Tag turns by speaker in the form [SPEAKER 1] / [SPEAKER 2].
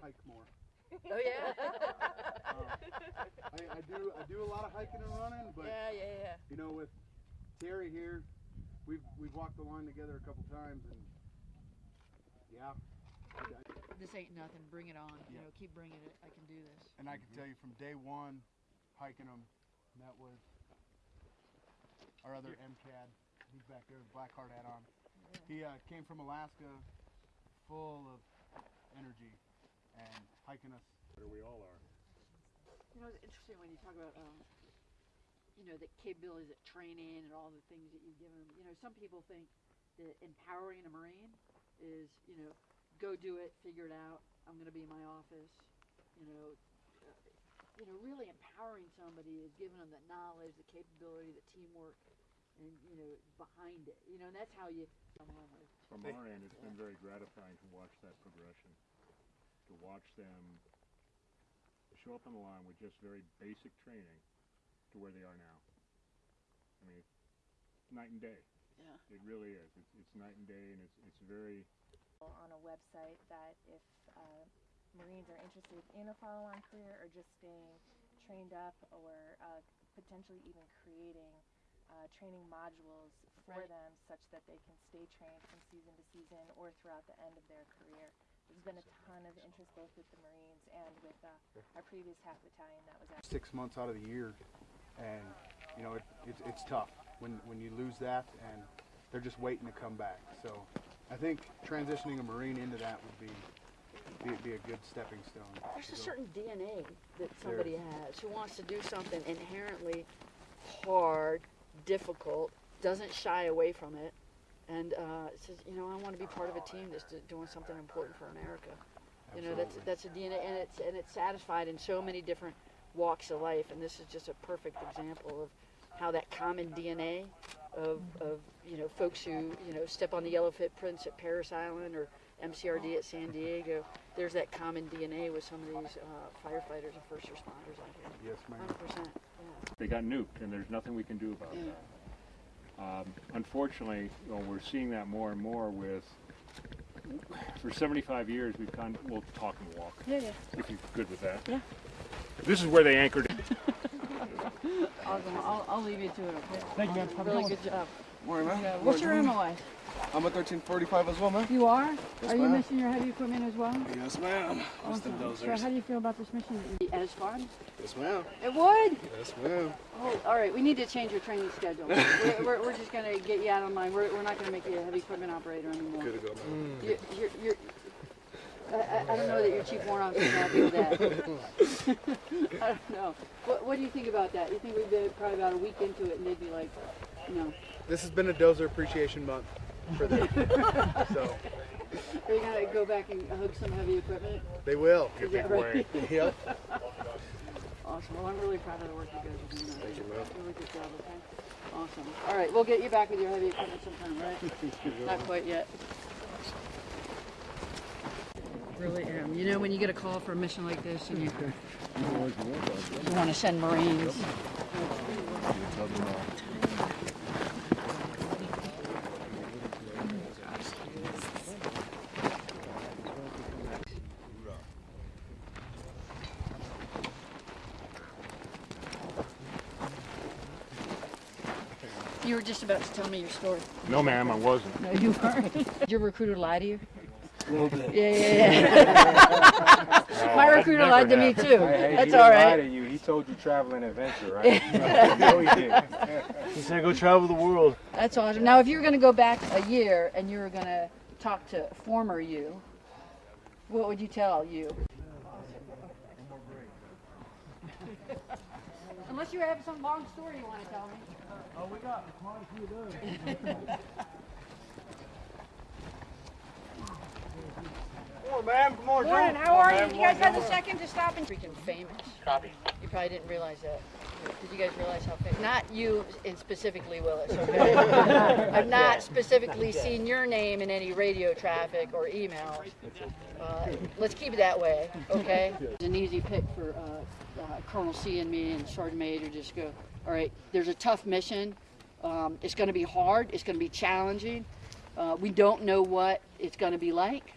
[SPEAKER 1] hike more.
[SPEAKER 2] Oh yeah.
[SPEAKER 1] Um, I, I do I do a lot of hiking and running, but
[SPEAKER 2] yeah, yeah, yeah.
[SPEAKER 1] you know with Terry here, we've we've walked the line together a couple times, and yeah, I, I,
[SPEAKER 2] This ain't nothing. Bring it on. You know, keep bringing it. I can do this.
[SPEAKER 1] and I can tell you from day one, hiking them, met with our other MCAD. He's back there with black hard hat on. He uh, came from Alaska, full of energy, and hiking us.
[SPEAKER 3] Where we all are.
[SPEAKER 2] You know, it's interesting when you talk about, um, you know, the capabilities of training and all the things that you've given them. You know, some people think that empowering a Marine is, you know, go do it, figure it out. I'm going to be in my office. You know, uh, you know, really empowering somebody is giving them the knowledge, the capability, the teamwork, and you know, behind it. You know, and that's how you come home with.
[SPEAKER 3] From our end, it's been very gratifying to watch that progression. To watch them show up on the line with just very basic training to where they are now. I mean, night and day.
[SPEAKER 2] Yeah.
[SPEAKER 3] It really is. It's, it's night and day, and it's it's very
[SPEAKER 4] on a website that if uh, Marines are interested in a follow-on career or just staying trained up or uh, potentially even creating uh, training modules for
[SPEAKER 2] Right.
[SPEAKER 4] them such that they can stay trained from season to season or throughout the end of their career. There's been a ton of interest both with the Marines and with uh, our previous half battalion that was actually
[SPEAKER 1] six months out of the year, and you know it, it's it's tough when when you lose that, and they're just waiting to come back. So I think transitioning a Marine into that would be be, be a good stepping stone.
[SPEAKER 2] There's a
[SPEAKER 1] go.
[SPEAKER 2] certain DNA that somebody has who wants to do something inherently hard, difficult, doesn't shy away from it, and uh, says, you know, I want to be part of a team that's doing something important for America. You know, that's that's a DNA, and it's and it's satisfied in so many different walks of life, and this is just a perfect example of how that common DNA of, of you know folks who you know step on the yellow footprints at Parris Island or MCRD at San Diego. There's that common DNA with some of these uh, firefighters and first responders out here.
[SPEAKER 1] Yes, ma'am.
[SPEAKER 2] Hundred percent. Yeah.
[SPEAKER 3] they got nuked, and there's nothing we can do about
[SPEAKER 2] Yeah.
[SPEAKER 3] Um, unfortunately, you know, we're seeing that more and more with. For 75 years, we've kind of, we'll talk and walk.
[SPEAKER 2] Yeah, yeah.
[SPEAKER 3] If you're good with that.
[SPEAKER 2] Yeah.
[SPEAKER 3] This is where they anchored.
[SPEAKER 2] Awesome. I'll, I'll leave you to it. Okay.
[SPEAKER 5] Thank you, man.
[SPEAKER 2] Really
[SPEAKER 5] good
[SPEAKER 2] job.
[SPEAKER 5] Morning, man.
[SPEAKER 2] Yeah. What's your
[SPEAKER 5] Morning.
[SPEAKER 2] MOS?
[SPEAKER 5] I'm a 1345 as well, man.
[SPEAKER 2] You are?
[SPEAKER 5] Yes,
[SPEAKER 2] are you missing your heavy equipment as well?
[SPEAKER 5] Yes, ma'am.
[SPEAKER 2] Awesome. So how do you feel about this mission? As fun?
[SPEAKER 5] Yes, ma'am.
[SPEAKER 2] It would.
[SPEAKER 5] Yes, ma'am.
[SPEAKER 2] Oh, all right. We need to change your training schedule. we're, we're, we're just gonna get you out of line. We're, we're not gonna make you a heavy equipment operator anymore.
[SPEAKER 5] Good to go, man. Mm.
[SPEAKER 2] You're, you're, you're, I, I- I don't know that your chief warrant officer is happy with that. I don't know. What, what do you think about that? You think we've been probably about a week into it and they'd be like, no.
[SPEAKER 1] This has been a dozer appreciation month for them. so
[SPEAKER 2] Are you gonna go back and hug some heavy equipment?
[SPEAKER 1] they will.
[SPEAKER 2] Is that right?
[SPEAKER 1] Yep.
[SPEAKER 2] Awesome. Well, I'm really proud of the work you guys are doing.
[SPEAKER 5] Thank you, man.
[SPEAKER 2] Really good job, okay? Awesome. All right, we'll get you back with your heavy equipment sometime, right? Not quite yet. Really am. You know, when you get a call for a mission like this and you, you want to send Marines. You were just about to tell me your story.
[SPEAKER 3] No, ma'am, I wasn't.
[SPEAKER 2] No, you weren't. Did your recruiter lie to you?
[SPEAKER 5] A little bit.
[SPEAKER 2] Yeah, yeah, yeah. My recruiter
[SPEAKER 3] never
[SPEAKER 2] lied to me too.
[SPEAKER 6] Hey,
[SPEAKER 2] That's
[SPEAKER 6] he didn't
[SPEAKER 2] all
[SPEAKER 6] lie
[SPEAKER 2] right.
[SPEAKER 6] to you. He told you traveling adventure, right? no, he didn't.
[SPEAKER 5] He said go travel the world.
[SPEAKER 2] That's awesome. Now, if you were going to go back a year and you were going to talk to former you, what would you tell you? Unless you have some long story you want to tell me.
[SPEAKER 5] We got quite a few of those. Come on, man. Come on,
[SPEAKER 2] Morning, how are you? Did you guys have a second to stop and freaking famous? Copy. You probably didn't realize that. Did you guys realize how famous? Not you in specifically, Willis. Okay. I've not specifically seen your name in any radio traffic or emails. Uh, let's keep it that way, okay? It's an easy pick for uh, uh, Colonel C and me and Sergeant Major. Just go. All right. There's a tough mission. Um, it's going to be hard. It's going to be challenging. Uh, we don't know what it's going to be like.